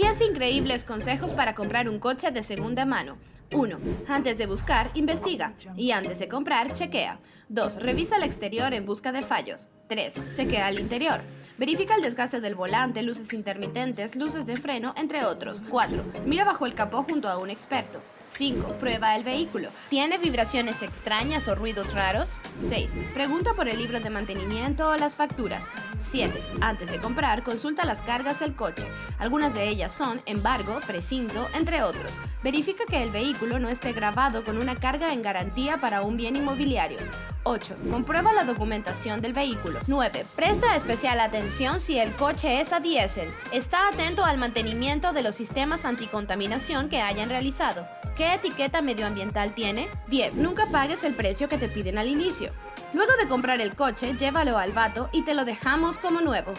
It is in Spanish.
10 increíbles consejos para comprar un coche de segunda mano. 1. Antes de buscar, investiga. Y antes de comprar, chequea. 2. Revisa el exterior en busca de fallos. 3. Chequea el interior. Verifica el desgaste del volante, luces intermitentes, luces de freno, entre otros. 4. Mira bajo el capó junto a un experto. 5. Prueba el vehículo. ¿Tiene vibraciones extrañas o ruidos raros? 6. Pregunta por el libro de mantenimiento o las facturas. 7. Antes de comprar, consulta las cargas del coche. Algunas de ellas son embargo, precinto, entre otros. Verifica que el vehículo no esté grabado con una carga en garantía para un bien inmobiliario. 8. Comprueba la documentación del vehículo. 9. Presta especial atención si el coche es a diésel. Está atento al mantenimiento de los sistemas anticontaminación que hayan realizado. ¿Qué etiqueta medioambiental tiene? 10. Nunca pagues el precio que te piden al inicio. Luego de comprar el coche, llévalo al vato y te lo dejamos como nuevo.